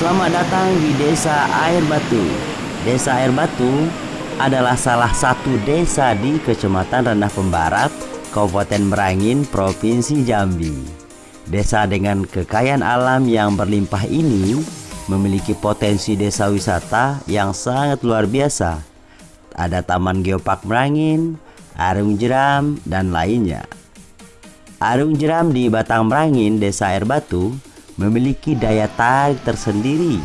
Selamat datang di Desa Air Batu. Desa Air Batu adalah salah satu desa di Kecamatan Rendah Pembarat, Kabupaten Merangin, Provinsi Jambi. Desa dengan kekayaan alam yang berlimpah ini memiliki potensi desa wisata yang sangat luar biasa. Ada Taman Geopark Merangin, Arung Jeram, dan lainnya. Arung Jeram di Batang Merangin, Desa Air Batu, memiliki daya tarik tersendiri.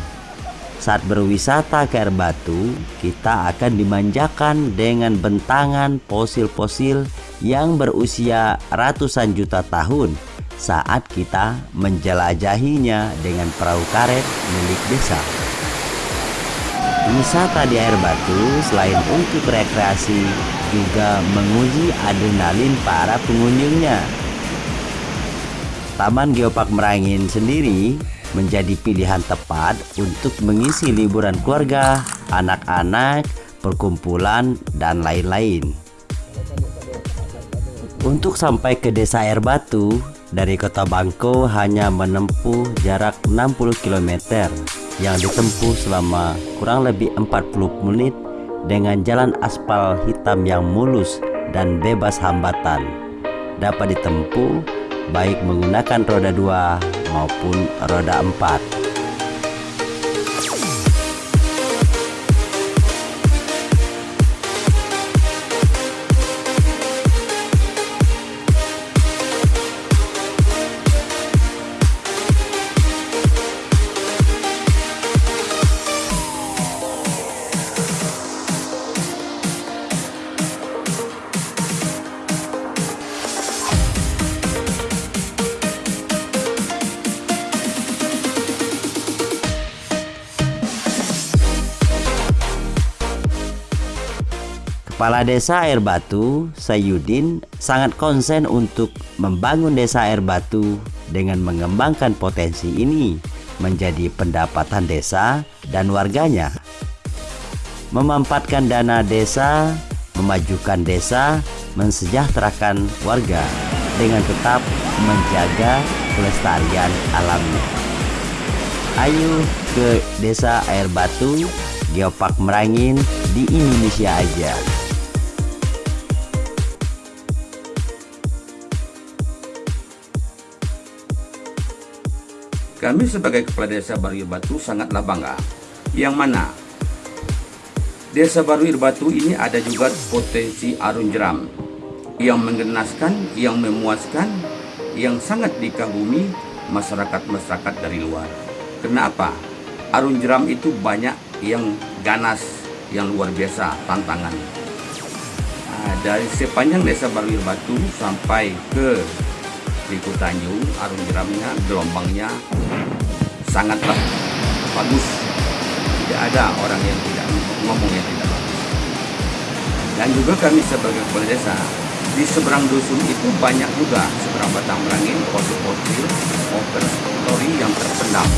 Saat berwisata ke air batu, kita akan dimanjakan dengan bentangan fosil-fosil yang berusia ratusan juta tahun saat kita menjelajahinya dengan perahu karet milik desa. Wisata di air batu selain untuk rekreasi juga menguji adrenalin para pengunjungnya Taman Geopark Merangin sendiri menjadi pilihan tepat untuk mengisi liburan keluarga, anak-anak, perkumpulan, dan lain-lain. Untuk sampai ke desa Air Batu, dari kota Bangko hanya menempuh jarak 60 km yang ditempuh selama kurang lebih 40 menit dengan jalan aspal hitam yang mulus dan bebas hambatan. Dapat ditempuh baik menggunakan roda 2 maupun roda 4 Kepala Desa Air Batu, Sayudin, sangat konsen untuk membangun Desa Air Batu dengan mengembangkan potensi ini menjadi pendapatan desa dan warganya. Memanfaatkan dana desa, memajukan desa, mensejahterakan warga dengan tetap menjaga kelestarian alamnya. Ayo ke Desa Air Batu, Geopark Merangin di Indonesia aja. Kami sebagai Kepala Desa Baru Irbatu sangatlah bangga. Yang mana Desa Baru Irbatu ini ada juga potensi arung jeram yang menggenaskan, yang memuaskan, yang sangat dikagumi masyarakat-masyarakat dari luar. Kenapa? Arung jeram itu banyak yang ganas, yang luar biasa tantangan. Nah, dari sepanjang Desa Baru Irbatu sampai ke di Kutanyu, arung jeramnya, gelombangnya sangatlah bagus. Tidak ada orang yang tidak ngomong yang tidak bagus. Dan juga kami sebagai kepala desa, di seberang dusun itu banyak juga seberang batang merangin, fosil-fosil, over story yang terpendam.